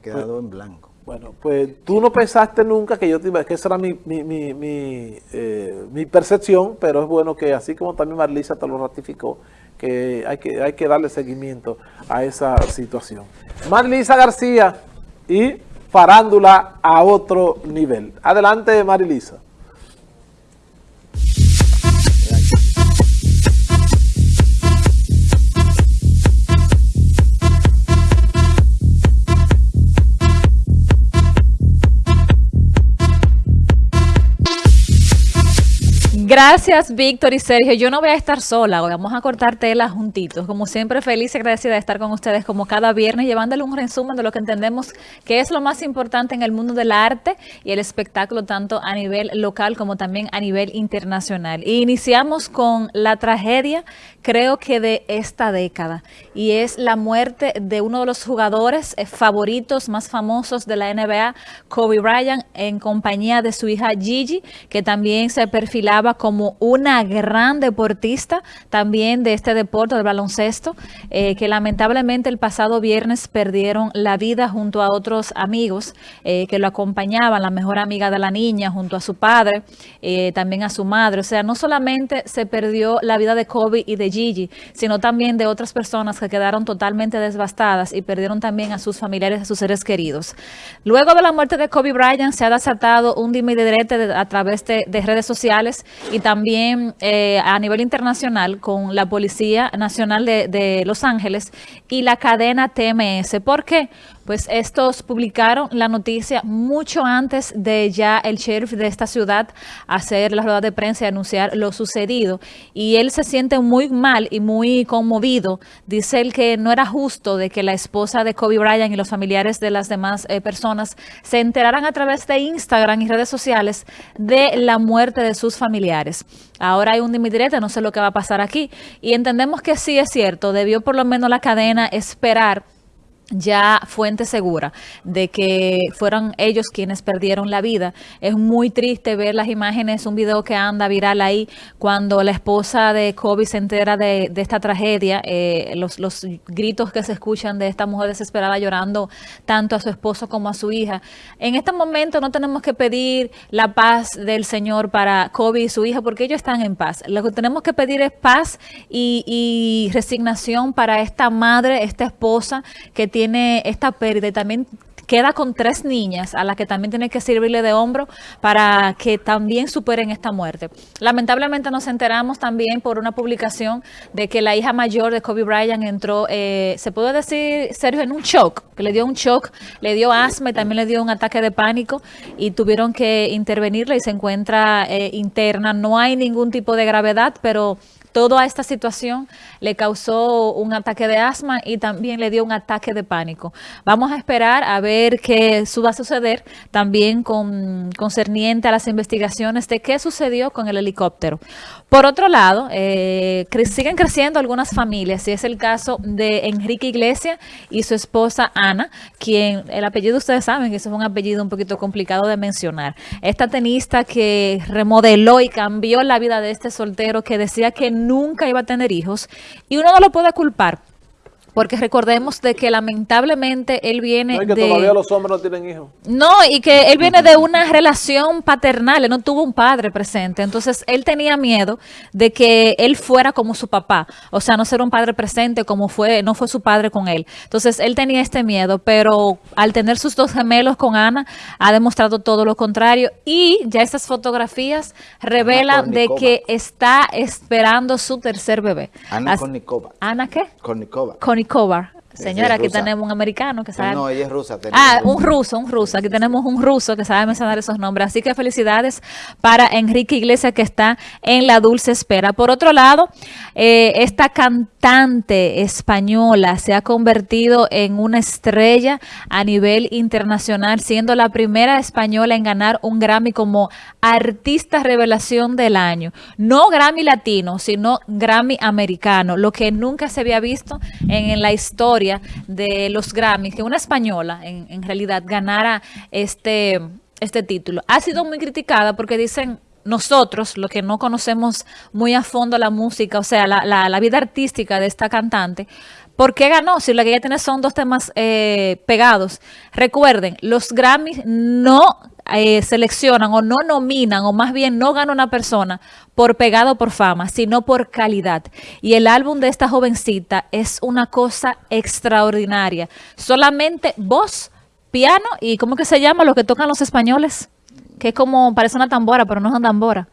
quedado en blanco. Bueno, pues tú no pensaste nunca que yo te iba, que esa era mi, mi, mi, eh, mi percepción, pero es bueno que así como también Marlisa te lo ratificó, que hay que, hay que darle seguimiento a esa situación. Marlisa García y farándula a otro nivel. Adelante, Marilisa. Gracias, Víctor y Sergio. Yo no voy a estar sola hoy, vamos a cortar tela juntitos. Como siempre, feliz y agradecida de estar con ustedes como cada viernes, llevándole un resumen de lo que entendemos que es lo más importante en el mundo del arte y el espectáculo, tanto a nivel local como también a nivel internacional. Y iniciamos con la tragedia, creo que de esta década, y es la muerte de uno de los jugadores eh, favoritos más famosos de la NBA, Kobe Bryant, en compañía de su hija Gigi, que también se perfilaba como una gran deportista también de este deporte, del baloncesto, eh, que lamentablemente el pasado viernes perdieron la vida junto a otros amigos eh, que lo acompañaban, la mejor amiga de la niña, junto a su padre, también a su madre. O sea, no solamente se perdió la vida de Kobe y de Gigi, sino también de otras personas que quedaron totalmente devastadas y perdieron también a sus familiares, a sus seres queridos. Luego de la muerte de Kobe Bryant, se ha desatado un dime a través de, de redes sociales y también eh, a nivel internacional con la Policía Nacional de, de Los Ángeles y la cadena TMS. ¿Por qué? Pues estos publicaron la noticia mucho antes de ya el sheriff de esta ciudad hacer la rueda de prensa y anunciar lo sucedido. Y él se siente muy mal y muy conmovido. Dice él que no era justo de que la esposa de Kobe Bryant y los familiares de las demás eh, personas se enteraran a través de Instagram y redes sociales de la muerte de sus familiares. Ahora hay un dimidirete, no sé lo que va a pasar aquí. Y entendemos que sí es cierto, debió por lo menos la cadena esperar ya fuente segura de que fueron ellos quienes perdieron la vida. Es muy triste ver las imágenes, un video que anda viral ahí, cuando la esposa de Kobe se entera de, esta tragedia, eh, los, gritos que se escuchan de esta mujer desesperada llorando tanto a su esposo como a su hija. En este momento no tenemos que pedir la paz del Señor para Kobe y su hija, porque ellos están en paz. Lo que tenemos que pedir es paz y, y resignación para esta madre, esta esposa que tiene tiene esta pérdida y también queda con tres niñas a las que también tiene que servirle de hombro para que también superen esta muerte. Lamentablemente nos enteramos también por una publicación de que la hija mayor de Kobe Bryant entró, eh, se puede decir, Sergio, en un shock, que le dio un shock, le dio asma y también le dio un ataque de pánico y tuvieron que intervenirla y se encuentra eh, interna. No hay ningún tipo de gravedad, pero Toda esta situación le causó un ataque de asma y también le dio un ataque de pánico. Vamos a esperar a ver qué va a suceder también con concerniente a las investigaciones de qué sucedió con el helicóptero. Por otro lado, eh, siguen creciendo algunas familias, y es el caso de Enrique Iglesias y su esposa Ana, quien el apellido ustedes saben que es un apellido un poquito complicado de mencionar. Esta tenista que remodeló y cambió la vida de este soltero que decía que nunca iba a tener hijos y uno no lo puede culpar porque recordemos de que lamentablemente él viene no, y que de... todavía los hombres no tienen hijos. No, y que él viene de una relación paternal, él no tuvo un padre presente. Entonces, él tenía miedo de que él fuera como su papá. O sea, no ser un padre presente como fue, no fue su padre con él. Entonces, él tenía este miedo, pero al tener sus dos gemelos con Ana, ha demostrado todo lo contrario. Y ya estas fotografías revelan de que está esperando su tercer bebé. Ana Kornikova. ¿Ana qué? Kornikova. Cover. Señora, aquí tenemos un americano que sabe... No, ella es rusa. Ah, un ruso, un ruso. Aquí tenemos un ruso que sabe mencionar esos nombres. Así que felicidades para Enrique Iglesias que está en la dulce espera. Por otro lado, eh, esta cantante española se ha convertido en una estrella a nivel internacional, siendo la primera española en ganar un Grammy como Artista Revelación del Año. No Grammy latino, sino Grammy americano, lo que nunca se había visto en la historia de los Grammys, que una española en, realidad ganara este, este título. Ha sido muy criticada porque dicen nosotros, los que no conocemos muy a fondo la música, o sea, la, la, vida artística de esta cantante, ¿Por qué ganó? Si lo que ella tiene son dos temas eh, pegados. Recuerden, los Grammys no eh, seleccionan o no nominan, o más bien no gana una persona por pegado por fama, sino por calidad. Y el álbum de esta jovencita es una cosa extraordinaria. Solamente voz, piano y ¿cómo que se llama lo que tocan los españoles? Que es como, parece una tambora, pero no es una tambora.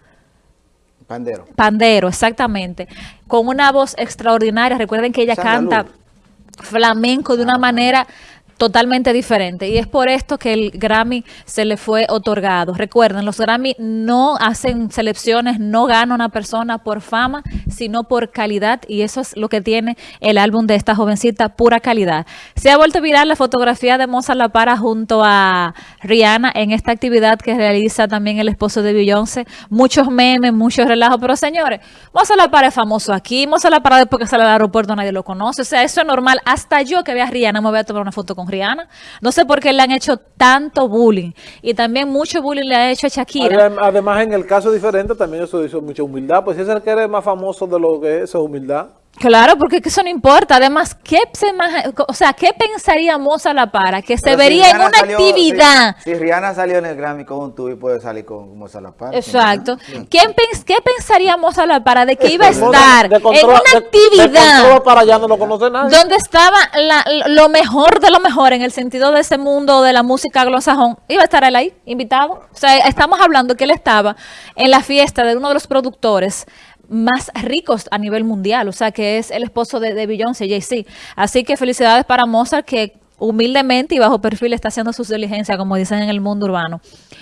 Pandero. Pandero, exactamente. Con una voz extraordinaria. Recuerden que ella canta Luz. flamenco de una manera totalmente diferente y es por esto que el Grammy se le fue otorgado. Recuerden, los Grammy no hacen selecciones, no gana una persona por fama, sino por calidad y eso es lo que tiene el álbum de esta jovencita, pura calidad. Se ha vuelto viral la fotografía de Mozart La Para junto a Rihanna en esta actividad que realiza también el esposo de Beyoncé. Muchos memes, muchos relajos, pero señores, Mozart La Para es famoso aquí, Mozart La Para después que sale al aeropuerto nadie lo conoce, o sea, eso es normal. Hasta yo que vea a Rihanna me voy a tomar una foto con Rihanna. No sé por qué le han hecho tanto bullying y también mucho bullying le ha hecho a Shakira. Adem- Además, en el caso diferente, también eso hizo mucha humildad. Pues es el que eres más famoso de lo que es, es humildad. Claro, porque que eso no importa. Además, ¿qué se o sea, ¿qué pensaría Mozart La Para? Que se Pero si vería en una salió- actividad. Si, si Rihanna salió en el Grammy con un tubo y puede salir con La Para. Exacto. ¿Quién pens- ¿Qué pensaría Mozart La Para de que iba a De estar en una de- de actividad control para allá no lo conoce nadie. donde estaba la- lo mejor de lo mejor en el sentido de ese mundo de la música anglosajón? Iba a estar él ahí, invitado. O sea, estamos hablando que él estaba en la fiesta de uno de los productores más ricos a nivel mundial, o sea, que es el esposo de, de Beyoncé, Jay-Z. Así que felicidades para Mozart, que humildemente y bajo perfil está haciendo sus diligencias, como dicen en el mundo urbano.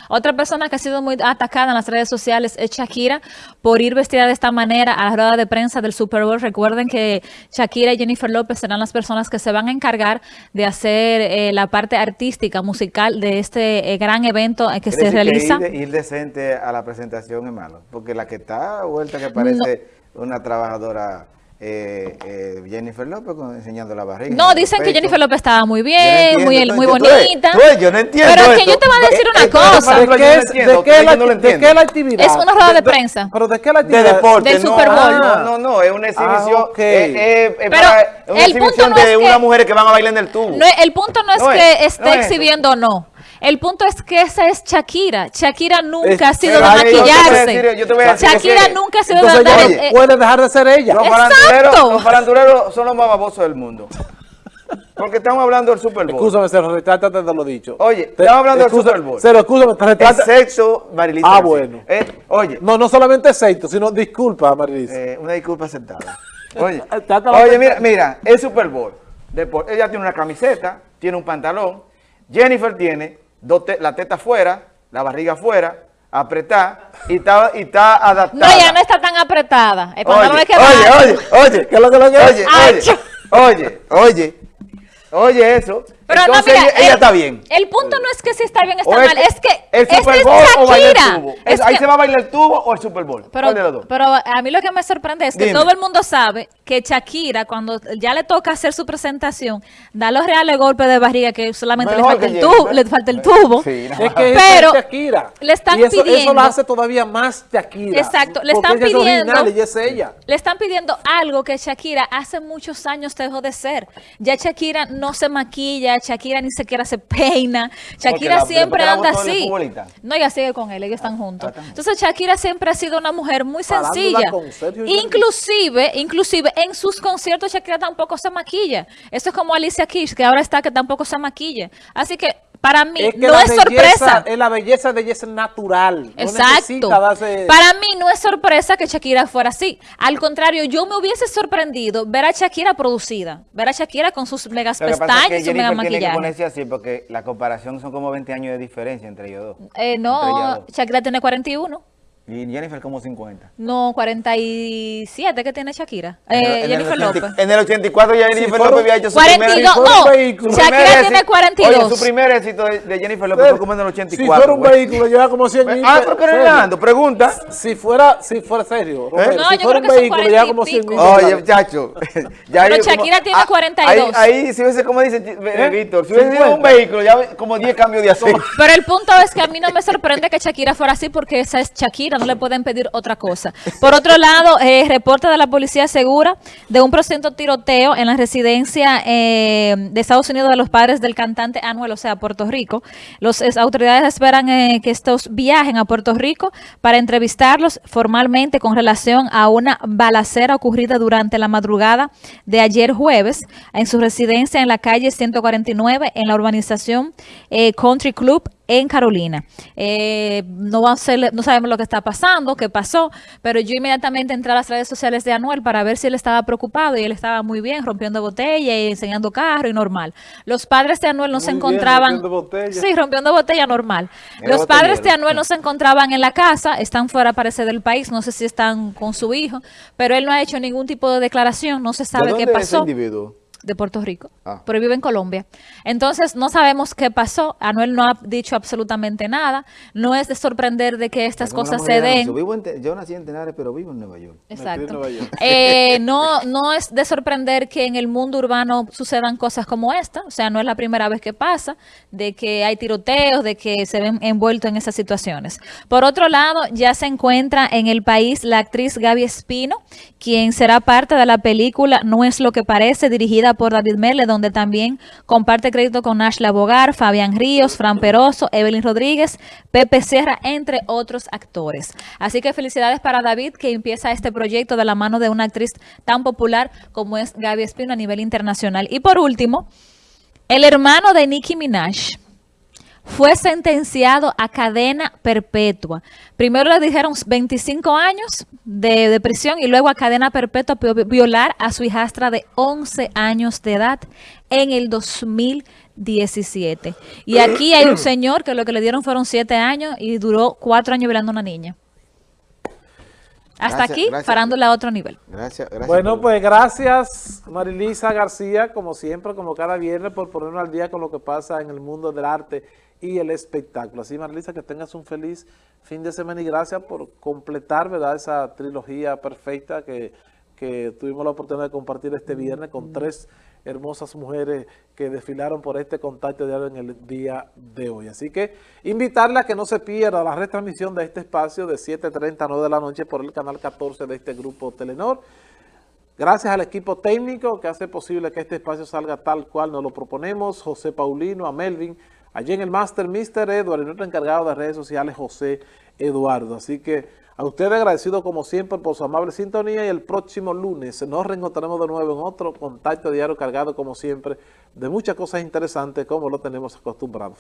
Otra persona que ha sido muy atacada en las redes sociales es Shakira por ir vestida de esta manera a la rueda de prensa del Super Bowl. Recuerden que Shakira y Jennifer López serán las personas que se van a encargar de hacer eh, la parte artística, musical de este eh, gran evento eh, que se realiza. ir, de- ir decente a la presentación es malo. Porque la que está vuelta que parece una trabajadora eh, eh, Jennifer López enseñando la barriga. No, dicen que. Jennifer López estaba muy bien, muy, bonita. yo no entiendo Pero es que esto. yo te voy a decir una cosa. ¿De qué, es- de la, de actividad? Es una rueda de De- prensa. ¿Pero de qué la De actividad? deporte, Del Super Bowl. No, no, no, es una exhibición. eh, eh, eh, Pero para- es una el punto exhibición no es de que- unas mujeres que van a bailar en el tubo. No, el punto no es No es, que esté exhibiendo o no. El punto es que esa es Shakira. Shakira nunca Es- ha sido de maquillarse. decir- yo te voy a decir Shakira nunca ha sido de ella eh, puede dejar de ser ella. Los faranduleros, los faranduleros son los más babosos del mundo. Porque estamos hablando del Super Bowl. Escúchame, se retrátate de lo dicho. Oye, Te- estamos hablando del Super Bowl. Cero, escúchame, te retrata- Excepto Marilisa. Ah, bueno. Eh, oye, No, no solamente excepto, sino disculpa, Marilisa. eh, una disculpa aceptada. Oye, oye mira, mira, el Super Bowl. Depor- ella tiene una camiseta, tiene un pantalón. Jennifer tiene te- la teta afuera, la barriga afuera, apretada y está, y está No, adaptada. ya no está tan apretada. El Oye, pantalón queda oye, oye, oye, ¿Qué es lo que lo que Oye, oye, oye, oye, oye eso. Pero Entonces no, mira, ella, ella el- está bien. El punto no es que si está bien o está O mal, es que el Super es Bowl o bailar el tubo. Es ahí que- se va a bailar el tubo o el Super Bowl. Pero, pero a mí lo que me sorprende es que Dime. todo el mundo sabe que Shakira, cuando ya le toca hacer su presentación, da los reales golpes de barriga que solamente le falta, que el tubo, le falta el tubo. Sí, Es que Pero Shakira. le están y eso, eso pidiendo- lo hace todavía más Shakira. Exacto, le están ella es pidiendo- original, ella es ella. Le están pidiendo algo que Shakira hace muchos años dejó de ser. Ya Shakira no se maquilla, Shakira ni siquiera se peina. Shakira la- siempre anda así. No, ella sigue con él, ellos están juntos. Entonces Shakira siempre ha sido una mujer muy sencilla. y Inclusive, inclusive en sus conciertos Shakira tampoco se maquilla. Eso es como Alicia Keys, que ahora está que tampoco se maquilla. Así que para mí Es que no es belleza, sorpresa. es la belleza de ella es natural. No Exacto. darse... Para mí no es sorpresa que Shakira fuera así. Al contrario, yo me hubiese sorprendido ver a Shakira producida, ver a Shakira con sus megas Lo es pestañas que y su mega Jennifer tiene que maquillaje. ponerse así porque la comparación son como 20 años de diferencia entre ellos dos. Eh, no, dos. Shakira tiene 41. Y Jennifer como 50. No, 47 que tiene Shakira. En el- Eh, en el Jennifer 80 López. En el 84 ya Jennifer fuera- López había hecho su 42, primer... no, Shakira tiene éxito- 42. Oye, su primer éxito de, de Jennifer López fue como en el 84. Si fuera un güey. vehículo, lleva como 100 mil. Ah, pero. Orlando, pregunta. Si fuera, si fuera serio, Romero, No, si yo fuera creo un vehículo, lleva 40 y como 100 mil. Oye, muchacho. ya Pero ahí Shakira tiene ah, 42. Ahí, ahí, si hubiese, como dice eh, Víctor, si hubiese sido 50. un vehículo, ya como 10 cambios de aceite. Pero el punto es que a mí no me sorprende que Shakira fuera así porque esa es Shakira. No le pueden pedir otra cosa. Por otro lado, eh, reporte de la policía segura de un presunto tiroteo en la residencia eh, de Estados Unidos de los padres del cantante Anuel, o sea, Puerto Rico. Las autoridades esperan eh, que estos viajen a Puerto Rico para entrevistarlos formalmente con relación a una balacera ocurrida durante la madrugada de ayer jueves en su residencia en la calle 149 en la urbanización Country Club en Carolina. Eh, no, va a ser, no sabemos lo que está pasando, qué pasó, pero yo inmediatamente entré a las redes sociales de Anuel para ver si él estaba preocupado y él estaba muy bien, rompiendo botella y enseñando carro y normal. Los padres de Anuel no se encontraban... rompiendo botella. Sí, rompiendo botella normal. Los padres de Anuel no se encontraban en la casa, están fuera, parece, del país, no sé si están con su hijo, pero él no ha hecho ningún tipo de declaración, no se sabe qué pasó. individuo? De Puerto Rico, ah. pero vive en Colombia. Entonces, no sabemos qué pasó. Anuel no ha dicho absolutamente nada. No es de sorprender de que estas cosas se den. Yo, nací en Tenares, pero vivo en Nueva York. Exacto. Eh, no, no es de sorprender que en el mundo urbano sucedan cosas como esta. O sea, no es la primera vez que pasa, de que hay tiroteos, de que se ven envueltos en esas situaciones. Por otro lado, ya se encuentra en el país la actriz Gaby Espino, quien será parte de la película No es lo que parece, dirigida por David Merle, donde también comparte crédito con Ashla Bogar, Fabián Ríos, Fran Peroso, Evelyn Rodríguez, Pepe Sierra, entre otros actores. Así que felicidades para David, que empieza este proyecto de la mano de una actriz tan popular como es Gaby Espino a nivel internacional. Y por último, el hermano de Nicki Minaj, fue sentenciado a cadena perpetua. Primero le dijeron 25 años de, prisión y luego a cadena perpetua por violar a su hijastra de 11 años de edad en el 2017. Y aquí hay un señor que lo que le dieron fueron 7 años y duró 4 años violando a una niña. Hasta aquí, parándola a otro nivel. Gracias, gracias. Bueno, pues gracias Marilisa García, como siempre, como cada viernes, por ponernos al día con lo que pasa en el mundo del arte y el espectáculo. Así, Marilisa, que tengas un feliz fin de semana y gracias por completar ¿verdad? esa trilogía perfecta que, tuvimos la oportunidad de compartir este viernes con tres hermosas mujeres que desfilaron por este contacto diario en el día de hoy. Así que invitarla a que no se pierda la retransmisión de este espacio de 7.30 a 9 de la noche por el canal 14 de este grupo Telenor. Gracias al equipo técnico que hace posible que este espacio salga tal cual nos lo proponemos, José Paulino, a Melvin, Allí en el Master, Mr. Edward, y nuestro encargado de redes sociales, José Eduardo. Así que a ustedes agradecido como siempre por su amable sintonía y el próximo lunes nos reencontraremos de nuevo en otro contacto diario cargado como siempre de muchas cosas interesantes como lo tenemos acostumbrados.